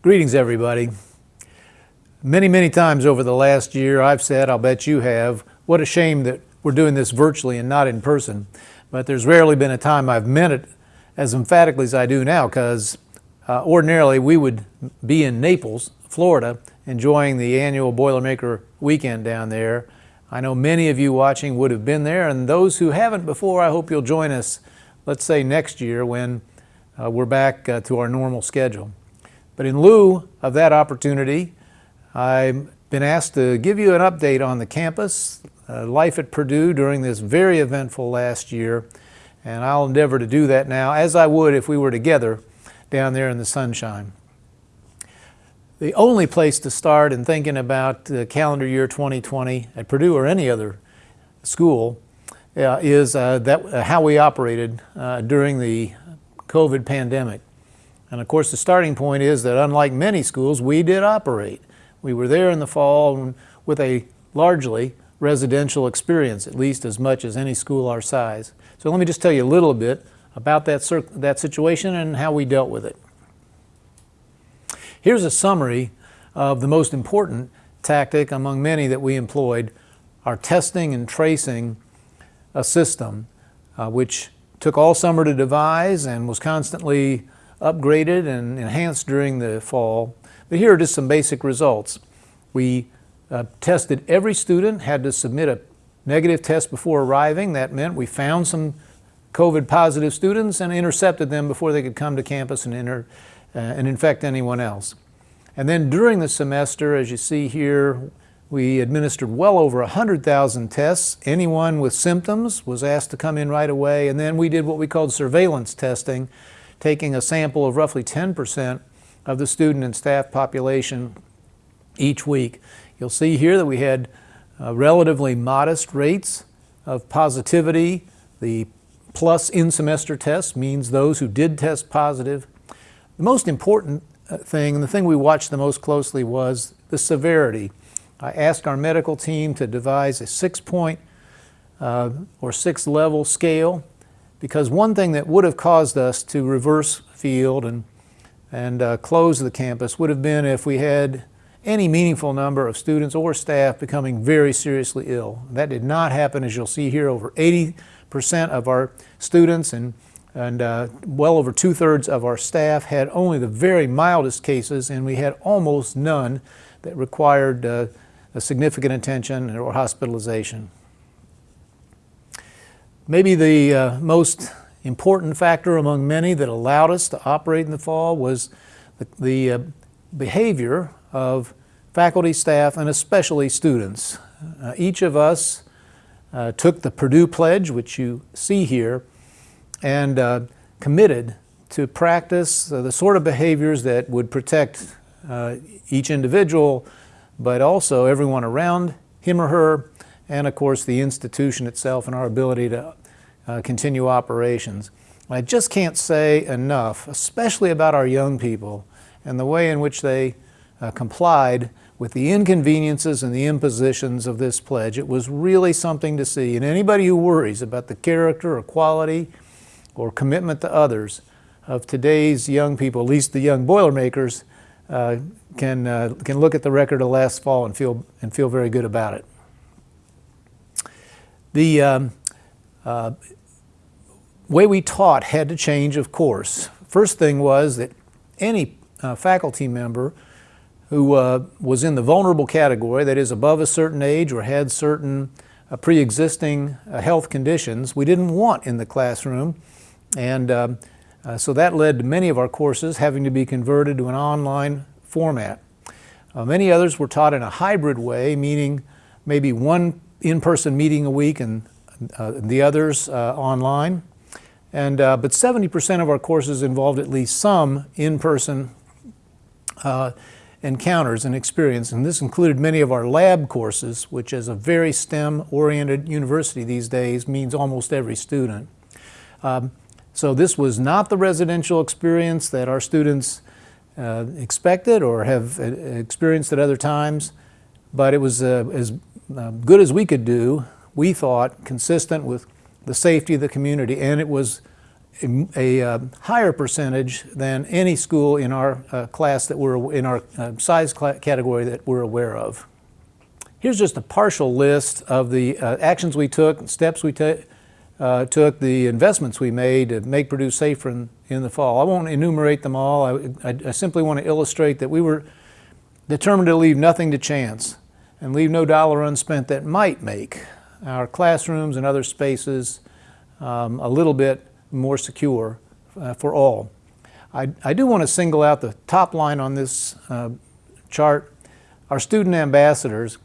Greetings, everybody. Many, many times over the last year, I've said, I'll bet you have, what a shame that we're doing this virtually and not in person. But there's rarely been a time I've meant it as emphatically as I do now, because uh, ordinarily we would be in Naples, Florida, enjoying the annual Boilermaker weekend down there. I know many of you watching would have been there, and those who haven't before, I hope you'll join us, let's say next year when uh, we're back uh, to our normal schedule. But in lieu of that opportunity, I've been asked to give you an update on the campus, uh, life at Purdue during this very eventful last year, and I'll endeavor to do that now, as I would if we were together down there in the sunshine. The only place to start in thinking about the calendar year 2020 at Purdue or any other school uh, is uh, that, uh, how we operated uh, during the COVID pandemic. And of course, the starting point is that unlike many schools, we did operate. We were there in the fall with a largely residential experience, at least as much as any school our size. So let me just tell you a little bit about that, that situation and how we dealt with it. Here's a summary of the most important tactic among many that we employed, our testing and tracing a system, uh, which took all summer to devise and was constantly upgraded and enhanced during the fall. But here are just some basic results. We uh, tested every student, had to submit a negative test before arriving. That meant we found some COVID positive students and intercepted them before they could come to campus and, enter, uh, and infect anyone else. And then during the semester, as you see here, we administered well over 100,000 tests. Anyone with symptoms was asked to come in right away. And then we did what we called surveillance testing, taking a sample of roughly 10% of the student and staff population each week. You'll see here that we had uh, relatively modest rates of positivity. The plus in-semester test means those who did test positive. The most important uh, thing, and the thing we watched the most closely was the severity. I asked our medical team to devise a six-point uh, or six-level scale because one thing that would have caused us to reverse field and, and uh, close the campus would have been if we had any meaningful number of students or staff becoming very seriously ill. That did not happen, as you'll see here, over 80% of our students and, and uh, well over two-thirds of our staff had only the very mildest cases, and we had almost none that required uh, a significant attention or hospitalization. Maybe the uh, most important factor among many that allowed us to operate in the fall was the, the uh, behavior of faculty, staff, and especially students. Uh, each of us uh, took the Purdue Pledge, which you see here, and uh, committed to practice uh, the sort of behaviors that would protect each individual, but also everyone around him or her, and of course the institution itself and our ability to uh, continue operations. I just can't say enough, especially about our young people and the way in which they uh, complied with the inconveniences and the impositions of this pledge. It was really something to see. And anybody who worries about the character or quality or commitment to others of today's young people, at least the young Boilermakers, uh, can, uh, can look at the record of last fall and feel, and feel very good about it. The um, uh, way we taught had to change, of course. First thing was that any uh, faculty member who uh, was in the vulnerable category, that is above a certain age or had certain uh, pre-existing uh, health conditions, we didn't want in the classroom. And um, uh, so that led to many of our courses having to be converted to an online format. Uh, many others were taught in a hybrid way, meaning maybe one in-person meeting a week and the others online. And, uh, but 70% of our courses involved at least some in-person uh, encounters and experience, and this included many of our lab courses, which as a very STEM-oriented university these days means almost every student. Um, so this was not the residential experience that our students uh, expected or have uh, experienced at other times, but it was uh, as uh, good as we could do, we thought, consistent with the safety of the community, and it was a, a uh, higher percentage than any school in our uh, class that we're in our uh, size category that we're aware of. Here's just a partial list of the uh, actions we took, steps we uh, took, the investments we made to make Purdue safer in, in the fall. I won't enumerate them all. I, I, I simply want to illustrate that we were determined to leave nothing to chance and leave no dollar unspent that might make our classrooms and other spaces um, a little bit more secure uh, for all. I, I, do want to single out the top line on this uh, chart. Our student ambassadors,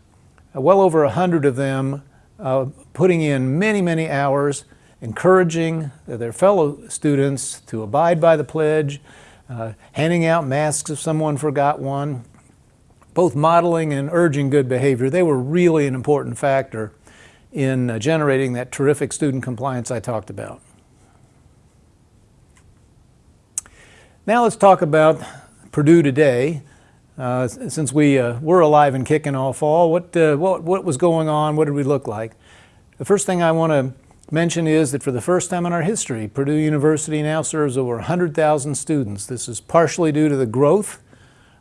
uh, well over a hundred of them uh, putting in many, many hours, encouraging their fellow students to abide by the pledge, uh, handing out masks if someone forgot one, both modeling and urging good behavior. They were really an important factor in uh, generating that terrific student compliance I talked about. Now let's talk about Purdue today. Uh, since we uh, were alive and kicking all fall, what, uh, what, what was going on? What did we look like? The first thing I want to mention is that for the first time in our history, Purdue University now serves over 100,000 students. This is partially due to the growth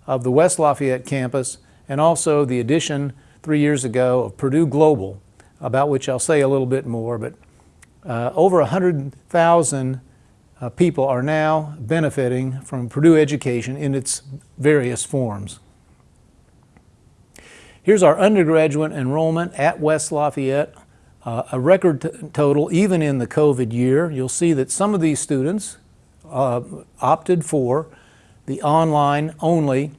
of the West Lafayette campus and also the addition three years ago of Purdue Global, about which I'll say a little bit more, but uh, over 100,000 uh, people are now benefiting from Purdue education in its various forms. Here's our undergraduate enrollment at West Lafayette, uh, a record total even in the COVID year. You'll see that some of these students uh, opted for the online only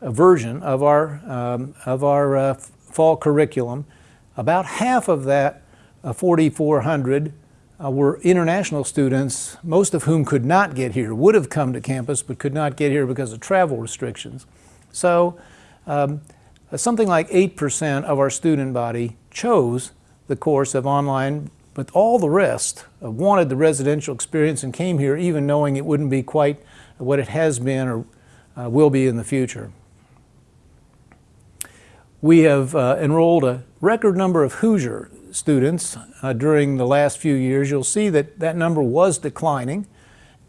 version of our, um, of our uh, fall curriculum. About half of that uh, 4,400 uh, were international students, most of whom could not get here, would have come to campus but could not get here because of travel restrictions. So um, something like 8% of our student body chose the course of online, but all the rest uh, wanted the residential experience and came here even knowing it wouldn't be quite what it has been or uh, will be in the future. We have uh, enrolled a record number of Hoosier students uh, during the last few years, you'll see that that number was declining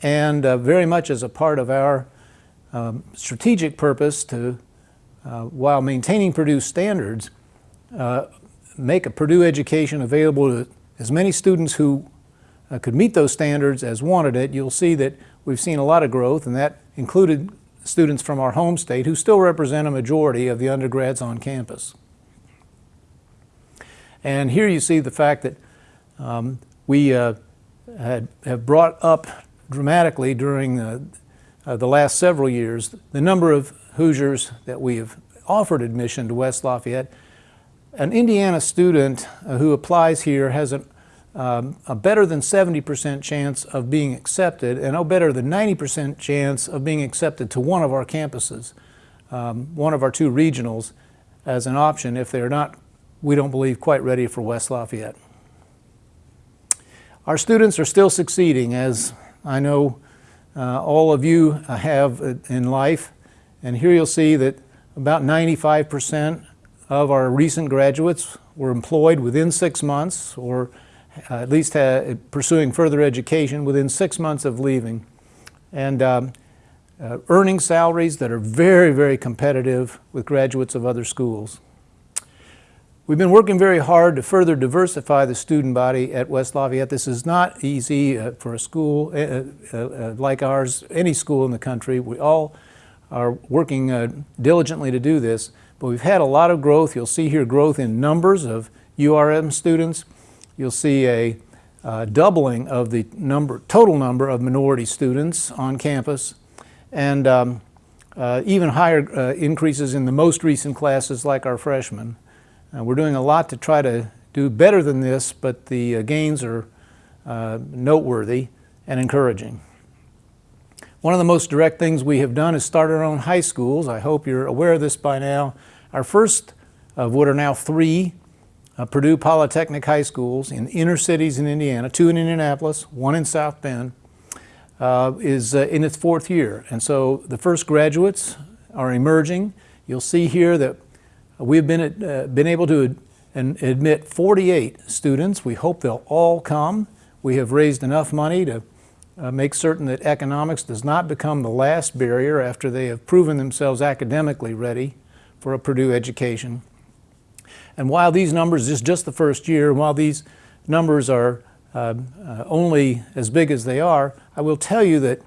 and uh, very much as a part of our um, strategic purpose to, uh, while maintaining Purdue standards, uh, make a Purdue education available to as many students who uh, could meet those standards as wanted it. You'll see that we've seen a lot of growth and that included students from our home state who still represent a majority of the undergrads on campus. And here you see the fact that um, we uh, had, have brought up dramatically during uh, uh, the last several years the number of Hoosiers that we have offered admission to West Lafayette. An Indiana student uh, who applies here has a, um, a better than 70% chance of being accepted and a better than 90% chance of being accepted to one of our campuses, um, one of our two regionals as an option if they're not we don't believe quite ready for West Lafayette. Our students are still succeeding as I know uh, all of you have in life and here you'll see that about 95% of our recent graduates were employed within six months or at least pursuing further education within six months of leaving and um, uh, earning salaries that are very, very competitive with graduates of other schools. We've been working very hard to further diversify the student body at West Lafayette. This is not easy uh, for a school uh, uh, uh like ours, any school in the country. We all are working uh, diligently to do this, but we've had a lot of growth. You'll see here growth in numbers of URM students. You'll see a uh, doubling of the number, total number of minority students on campus, and um, even higher increases in the most recent classes like our freshmen. Uh, we're doing a lot to try to do better than this, but the uh, gains are uh, noteworthy and encouraging. One of the most direct things we have done is start our own high schools. I hope you're aware of this by now. Our first of what are now three uh, Purdue Polytechnic High Schools in inner cities in Indiana, two in Indianapolis, one in South Bend, uh, is uh, in its fourth year. And so the first graduates are emerging. You'll see here that We've been, uh, been able to ad admit 48 students. We hope they'll all come. We have raised enough money to uh, make certain that economics does not become the last barrier after they have proven themselves academically ready for a Purdue education. And while these numbers is just the first year, and while these numbers are uh, uh, only as big as they are, I will tell you that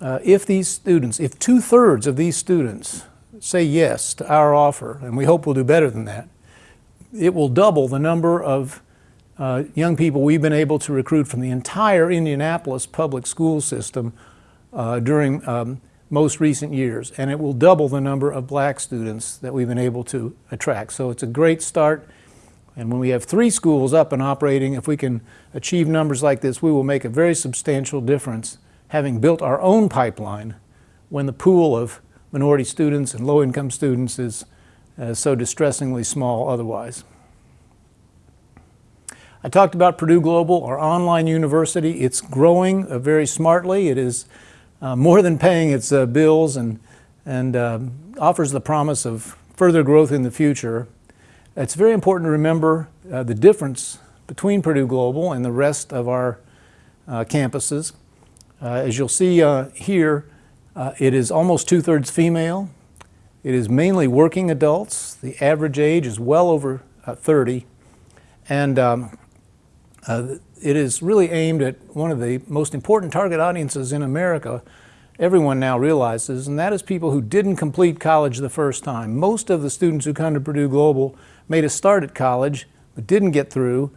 uh, if these students, if two-thirds of these students say yes to our offer, and we hope we'll do better than that, it will double the number of uh, young people we've been able to recruit from the entire Indianapolis public school system uh, during um, most recent years. And it will double the number of black students that we've been able to attract. So it's a great start. And when we have three schools up and operating, if we can achieve numbers like this, we will make a very substantial difference having built our own pipeline when the pool of minority students and low-income students is uh, so distressingly small otherwise. I talked about Purdue Global, our online university. It's growing uh, very smartly. It is uh, more than paying its uh, bills and, and um, offers the promise of further growth in the future. It's very important to remember uh, the difference between Purdue Global and the rest of our uh, campuses. As you'll see here, it is almost two-thirds female. It is mainly working adults. The average age is well over 30. And um, uh, it is really aimed at one of the most important target audiences in America, everyone now realizes, and that is people who didn't complete college the first time. Most of the students who come to Purdue Global made a start at college, but didn't get through,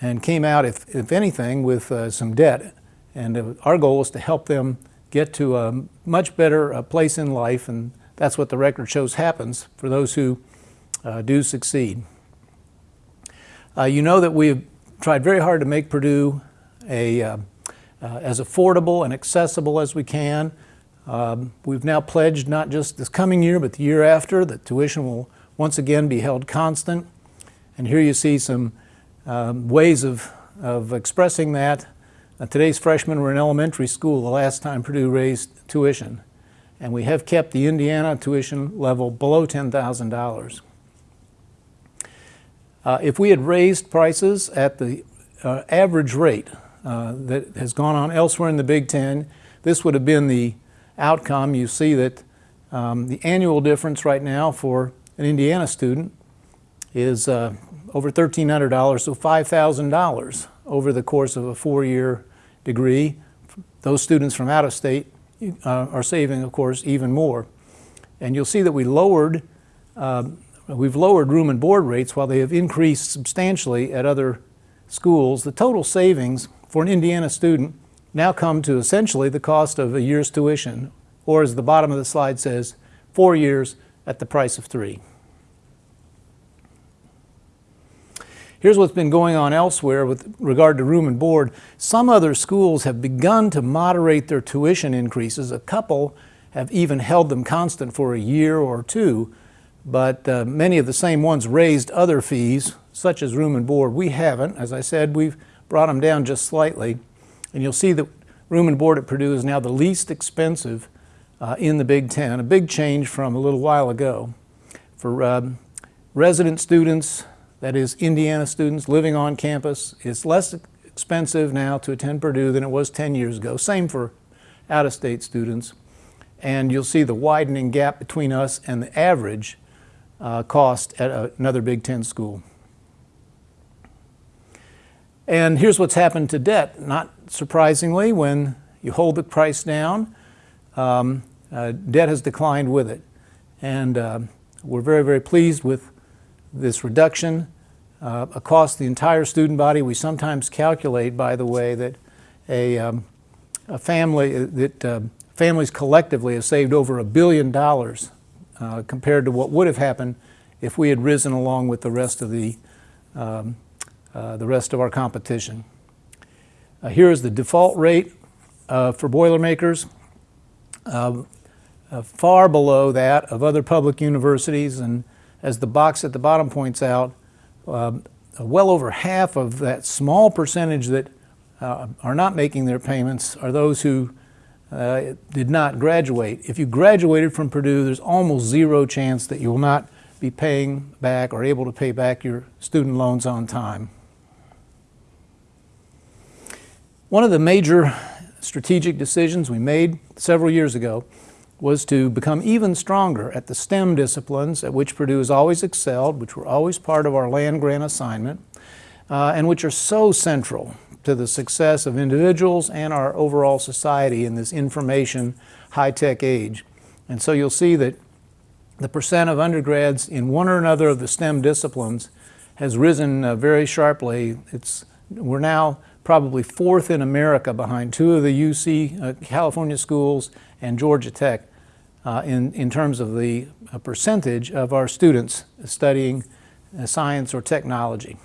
and came out, if, if anything, with uh, some debt. And uh, our goal is to help them get to a much better uh, place in life, and that's what the record shows happens for those who uh, do succeed. Uh, you know that we've tried very hard to make Purdue a, uh, uh, as affordable and accessible as we can. Um, we've now pledged not just this coming year, but the year after, that tuition will once again be held constant. And here you see some um, ways of, of expressing that. Uh, today's freshmen were in elementary school the last time Purdue raised tuition. And we have kept the Indiana tuition level below $10,000. Uh, if we had raised prices at the uh, average rate uh, that has gone on elsewhere in the Big Ten, this would have been the outcome. You see that um, the annual difference right now for an Indiana student is uh, over $1,300, so $5,000 over the course of a four-year degree. Those students from out of state uh, are saving, of course, even more. And you'll see that we lowered um, We've lowered room and board rates while they have increased substantially at other schools. The total savings for an Indiana student now come to essentially the cost of a year's tuition, or as the bottom of the slide says, four years at the price of three. Here's what's been going on elsewhere with regard to room and board. Some other schools have begun to moderate their tuition increases. A couple have even held them constant for a year or two but uh, many of the same ones raised other fees, such as room and board. We haven't. As I said, we've brought them down just slightly. And you'll see that room and board at Purdue is now the least expensive uh, in the Big Ten, a big change from a little while ago. For um, resident students, that is Indiana students living on campus, it's less expensive now to attend Purdue than it was 10 years ago. Same for out-of-state students. And you'll see the widening gap between us and the average uh, cost at another Big Ten school. And here's what's happened to debt. Not surprisingly, when you hold the price down, um, uh, debt has declined with it. And uh, we're very, very pleased with this reduction uh, across the entire student body. We sometimes calculate, by the way, that a, um, a family, that uh, families collectively have saved over a billion dollars uh, compared to what would have happened if we had risen along with the rest of the, um, uh, the rest of our competition. Uh, here is the default rate uh, for Boilermakers, um, uh, far below that of other public universities, and as the box at the bottom points out, um, well over half of that small percentage that uh, are not making their payments are those who uh, did not graduate. If you graduated from Purdue, there's almost zero chance that you will not be paying back or able to pay back your student loans on time. One of the major strategic decisions we made several years ago was to become even stronger at the STEM disciplines at which Purdue has always excelled, which were always part of our land grant assignment, uh, and which are so central to the success of individuals and our overall society in this information high-tech age. And so you'll see that the percent of undergrads in one or another of the STEM disciplines has risen uh, very sharply. It's, we're now probably fourth in America behind two of the UC uh, California schools and Georgia Tech uh, in, in terms of the uh, percentage of our students studying uh, science or technology.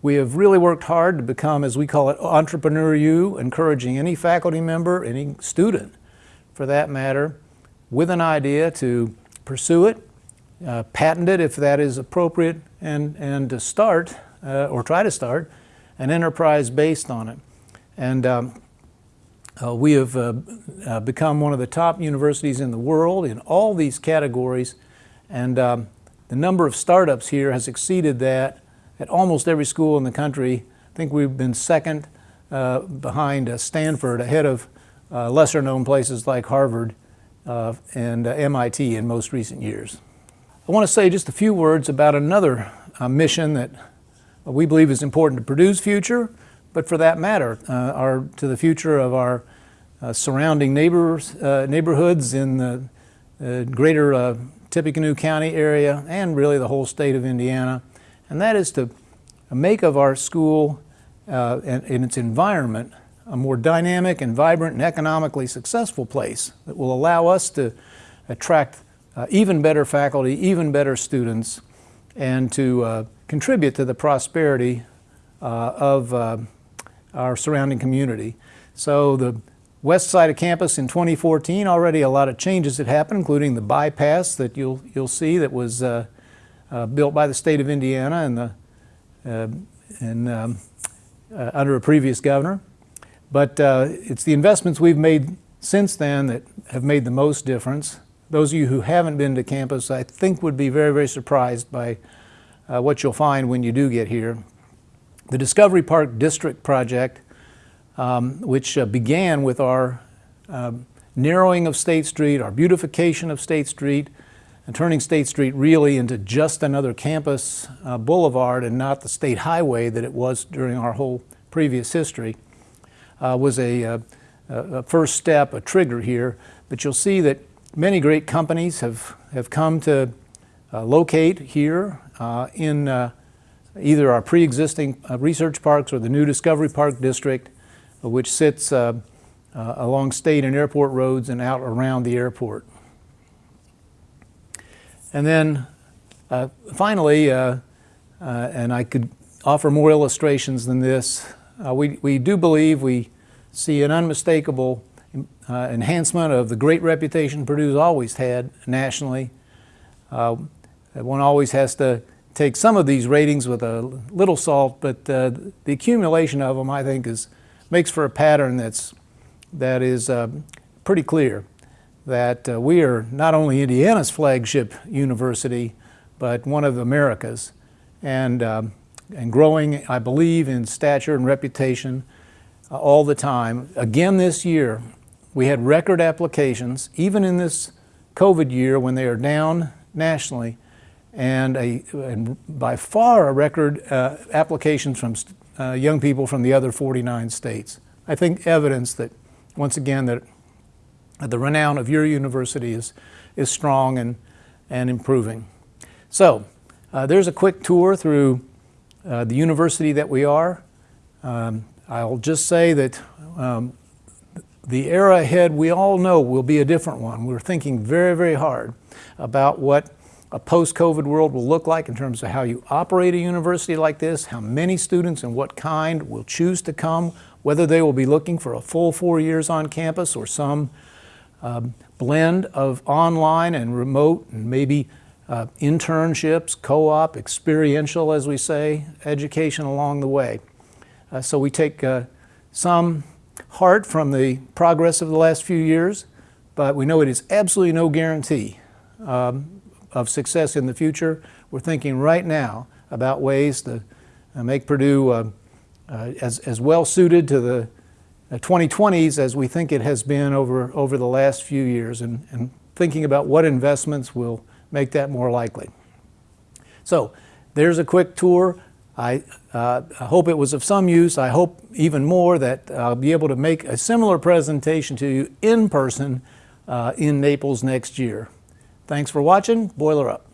We have really worked hard to become, as we call it, Entrepreneur U, encouraging any faculty member, any student for that matter, with an idea to pursue it, uh, patent it if that is appropriate, and, and to start, uh, or try to start, an enterprise based on it. And um, uh, we have uh, uh, become one of the top universities in the world in all these categories, and um, the number of startups here has exceeded that at almost every school in the country. I think we've been second uh, behind uh, Stanford, ahead of uh, lesser known places like Harvard and MIT in most recent years. I want to say just a few words about another mission that we believe is important to Purdue's future, but for that matter, uh, our, to the future of our uh, surrounding neighbors, uh, neighborhoods in the uh, greater uh, Tippecanoe County area and really the whole state of Indiana. And that is to make of our school uh, and, and its environment a more dynamic and vibrant and economically successful place that will allow us to attract uh, even better faculty, even better students, and to uh, contribute to the prosperity uh, of our surrounding community. So the west side of campus in 2014, already a lot of changes had happened, including the bypass that you'll, you'll see that was uh, built by the state of Indiana and, the, uh, and um, uh, under a previous governor. But uh, it's the investments we've made since then that have made the most difference. Those of you who haven't been to campus, I think would be very, very surprised by uh, what you'll find when you do get here. The Discovery Park District project, um, which began with our um, narrowing of State Street, our beautification of State Street, and turning State Street really into just another campus uh, boulevard and not the state highway that it was during our whole previous history, uh, was a, uh, a, first step, a trigger here. But you'll see that many great companies have, have come to uh, locate here uh, in either our pre-existing uh, research parks or the new Discovery Park District, uh, which sits uh, along state and airport roads and out around the airport. And then finally, and I could offer more illustrations than this, we, we do believe we see an unmistakable uh, enhancement of the great reputation Purdue's always had nationally. Uh, one always has to take some of these ratings with a little salt, but uh, the accumulation of them, I think, is makes for a pattern that's that is uh, pretty clear. That uh, we are not only Indiana's flagship university, but one of America's, and um, and growing, I believe, in stature and reputation uh, all the time. Again, this year, we had record applications, even in this COVID year when they are down nationally and, a, and by far a record uh, applications from uh, young people from the other 49 states. I think evidence that, once again, that the renown of your university is, is strong and, and improving. So, uh, there's a quick tour through uh, the university that we are. Um, I'll just say that um, the era ahead, we all know, will be a different one. We're thinking very, very hard about what a post-COVID world will look like in terms of how you operate a university like this, how many students and what kind will choose to come, whether they will be looking for a full four years on campus or some um, blend of online and remote and maybe uh, internships, co-op, experiential, as we say, education along the way. Uh, so we take uh, some heart from the progress of the last few years, but we know it is absolutely no guarantee um, of success in the future. We're thinking right now about ways to uh, make Purdue uh, uh, as, as well suited to the 2020s as we think it has been over, over the last few years and, and thinking about what investments will make that more likely. So there's a quick tour. I, uh, I hope it was of some use. I hope even more that I'll be able to make a similar presentation to you in person uh, in Naples next year. Thanks for watching. Boiler up.